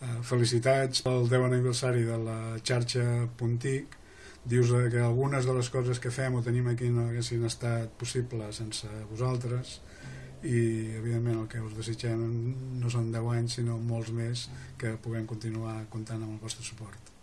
Eh, felicitats pel 10 aniversari de la xarxa Puntic. Dius eh, que algunes de les coses que fem o tenim aquí no haguessin estat possibles sense vosaltres i evidentment el que us desitgem no són 10 anys sinó molts més que puguem continuar comptant amb el vostre suport.